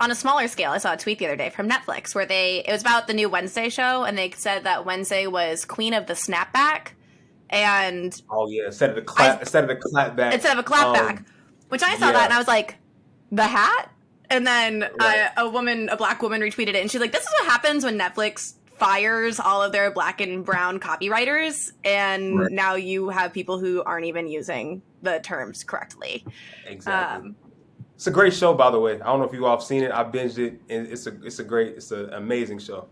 on a smaller scale, I saw a tweet the other day from Netflix where they it was about the new Wednesday show, and they said that Wednesday was queen of the snapback, and oh yeah, instead of the clap, I, instead of the clapback, instead of a clapback, um, which I saw yeah. that and I was like, the hat, and then right. uh, a woman, a black woman, retweeted it, and she's like, "This is what happens when Netflix fires all of their black and brown copywriters and right. now you have people who aren't even using the terms correctly exactly um, it's a great show by the way. I don't know if you all have seen it. I binged it and it's a it's a great it's an amazing show